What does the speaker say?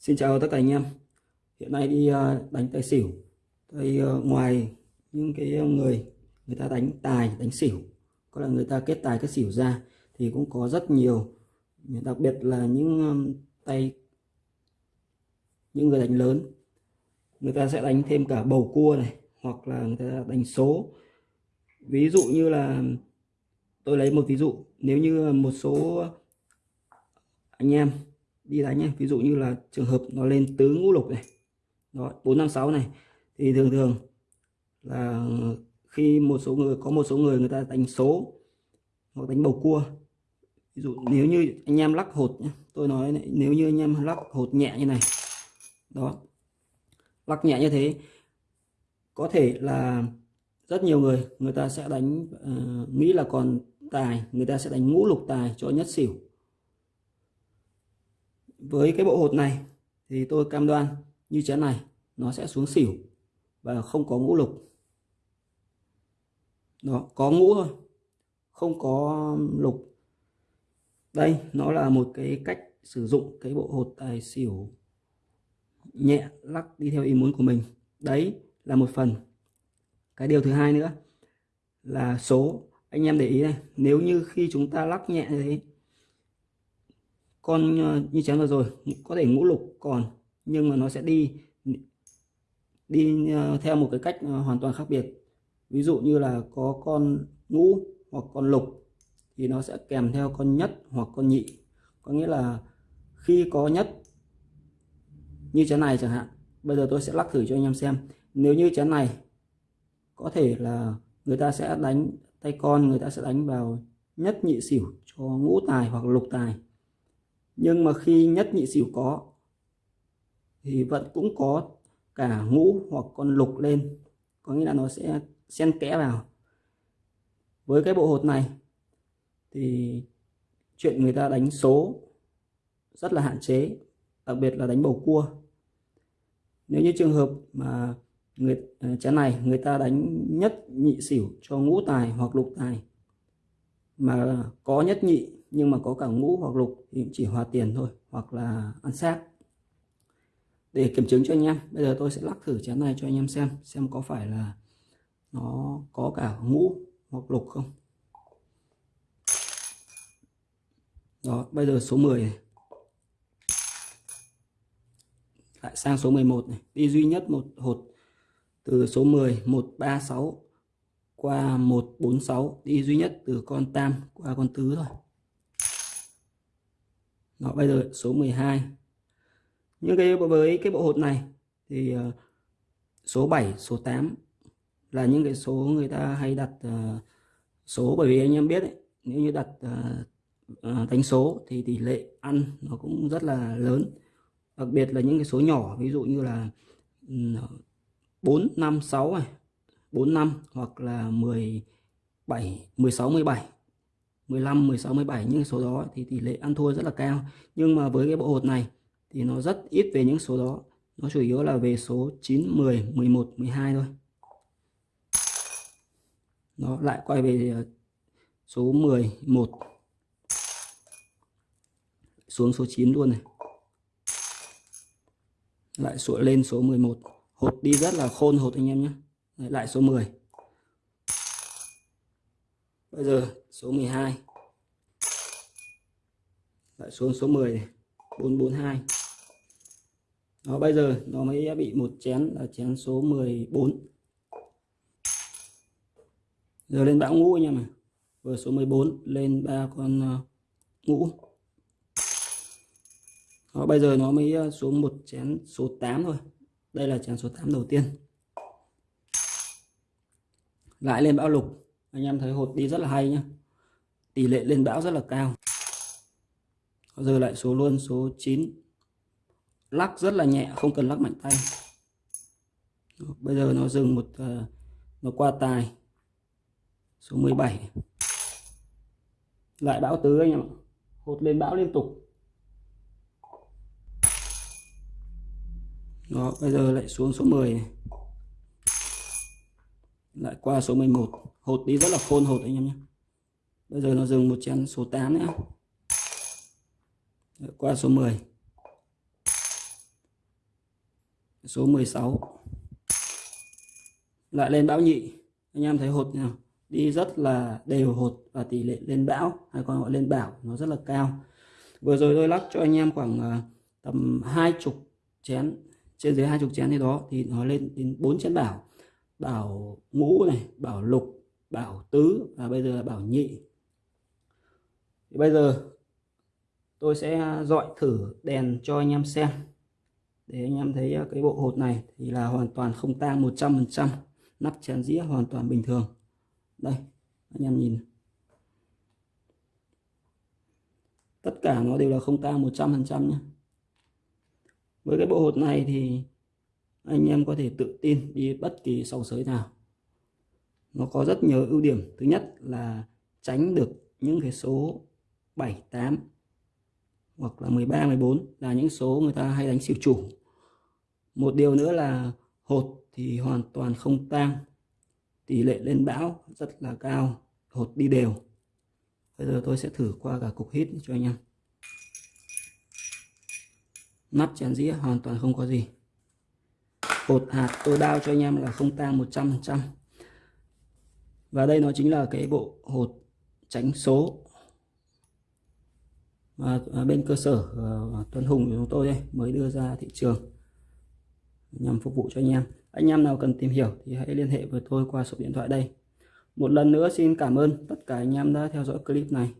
Xin chào tất cả anh em. Hiện nay đi à, đánh tài xỉu. Đây à, ngoài những cái người người ta đánh tài, đánh xỉu, có là người ta kết tài, kết xỉu ra, thì cũng có rất nhiều, đặc biệt là những à, tay, những người đánh lớn. Người ta sẽ đánh thêm cả bầu cua này, hoặc là người ta đánh số. Ví dụ như là, tôi lấy một ví dụ. Nếu như một số anh em đi đánh nhé. Ví dụ như là trường hợp nó lên tứ ngũ lục này đó bốn năm sáu này thì thường thường là khi một số người có một số người người ta đánh số hoặc đánh bầu cua. Ví dụ nếu như anh em lắc hột nhé tôi nói này, nếu như anh em lắc hột nhẹ như này đó lắc nhẹ như thế có thể là rất nhiều người người ta sẽ đánh uh, nghĩ là còn tài người ta sẽ đánh ngũ lục tài cho nhất xỉu với cái bộ hột này thì tôi cam đoan như chén này nó sẽ xuống xỉu và không có ngũ lục. Đó có ngũ thôi, không có um, lục. Đây, nó là một cái cách sử dụng cái bộ hột tài xỉu nhẹ lắc đi theo ý muốn của mình. Đấy là một phần. Cái điều thứ hai nữa là số. Anh em để ý này, nếu như khi chúng ta lắc nhẹ như thế con ờ, như chén vừa rồi, có thể ngũ lục còn, nhưng mà nó sẽ đi đi ờ, theo một cái cách ờ, hoàn toàn khác biệt. Ví dụ như là có con ngũ hoặc con lục thì nó sẽ kèm theo con nhất hoặc con nhị. Có nghĩa là khi có nhất như chén này chẳng hạn, bây giờ tôi sẽ lắc thử cho anh em xem. Nếu như chén này có thể là người ta sẽ đánh tay con, người ta sẽ đánh vào nhất nhị xỉu cho ngũ tài hoặc lục tài nhưng mà khi nhất nhị xỉu có, thì vẫn cũng có cả ngũ hoặc con lục lên. Có nghĩa là nó sẽ xen kẽ vào. Với cái bộ hột này, thì chuyện người ta đánh số rất là hạn chế, đặc biệt là đánh bầu cua. Nếu như trường hợp mà người à, chén này người ta đánh nhất nhị xỉu cho ngũ tài hoặc lục tài, mà có nhất nhị nhưng mà có cả ngũ hoặc lục thì chỉ hòa tiền thôi, hoặc là ăn xác. Để kiểm chứng cho anh em, bây giờ tôi sẽ lắc thử chén này cho anh em xem xem có phải là nó có cả ngũ hoặc lục không. Đó, bây giờ số 10 này. lại sang số 11 này. Đi duy nhất một hột từ số 10 136 qua 146 đi duy nhất từ con tam qua con tứ thôi đó bây giờ số 12 nhưng cái với cái bộ hột này thì uh, số 7 số 8 là những cái số người ta hay đặt uh, số. Bởi vì anh em biết ấy, nếu như đặt ờ, uh, đánh số thì tỷ lệ ăn nó cũng rất là lớn. Đặc biệt là những cái số nhỏ ví dụ như là 4 5 6 này 4 5 hoặc là 17 16 17 15 16 17 những số đó thì tỷ lệ ăn thua rất là cao. Nhưng mà với cái bộ hột này thì nó rất ít về những số đó. Nó chủ yếu là về số 9 10 11 12 thôi. Nó lại quay về ờ, số 11 xuống số 9 luôn này. Lại sụa lên số 11 hột đi rất là khôn hột anh em nhé. Lại số 10 bây giờ số 12 lại xuống số 10 này. 442 đó bây giờ nó mới bị một chén là chén số 14 giờ lên bão ngũ anh em à vừa số 14 lên ba con ờ, ngũ. Đó, bây giờ nó mới ờ, xuống một chén số 8 thôi. Đây là chén số 8 đầu tiên. Lại lên bão lục anh em thấy hột đi rất là hay nhá. Tỷ lệ lên bão rất là cao. Giờ lại số luôn, số 9 lắc rất là nhẹ, không cần lắc mạnh tay. Bây giờ nó dừng một ờ, nó qua tài. Số 17 lại bão tứ anh em ạ. Hột lên bão liên tục. Đó, bây giờ lại xuống số 10 này. lại qua số 11 hột đi rất là khôn hột anh em nhé. Bây giờ nó dừng một chén số 8 nữa. Qua số 10 số 16 lại lên bão nhị. Anh em thấy hột nào đi rất là đều hột và tỷ lệ lên bão, hay còn gọi lên bảo nó rất là cao. Vừa rồi tôi lắc cho anh em khoảng à, tầm hai chục chén. Trên dưới hai chục chén thì đó thì nó lên đến bốn chén bảo bảo ngũ này bảo lục bảo tứ và bây giờ là bảo nhị. Thì bây giờ tôi sẽ dọi thử đèn cho anh em xem. Để anh em thấy à, cái bộ hột này thì là hoàn toàn không tang 100% nắp chén dĩa hoàn toàn bình thường. Đây, anh em nhìn. Tất cả nó đều là không tang 100% nhé. Với cái bộ hột này thì anh em có thể tự tin đi bất kỳ sòng sới nào nó có rất nhiều ưu điểm. Thứ nhất là tránh được những cái số 7 8 hoặc là 13 14 là những số người ta hay đánh xỉu chủ. Một điều nữa là hột thì hoàn toàn không tang. Tỷ lệ lên bão rất là cao. Hột đi đều. Bây giờ tôi sẽ thử qua cả cục hít cho anh em. Nắp chén dĩa hoàn toàn không có gì. Hột hạt tôi đao cho anh em là không tang 100% và đây nó chính là cái bộ hột tránh số. Và à, bên cơ sở à, à, Tuấn Hùng của chúng tôi đây mới đưa ra thị trường nhằm phục vụ cho anh em. Anh em nào cần tìm hiểu thì hãy liên hệ với tôi qua số điện thoại đây. Một lần nữa xin cảm ơn tất cả anh em đã theo dõi clip này.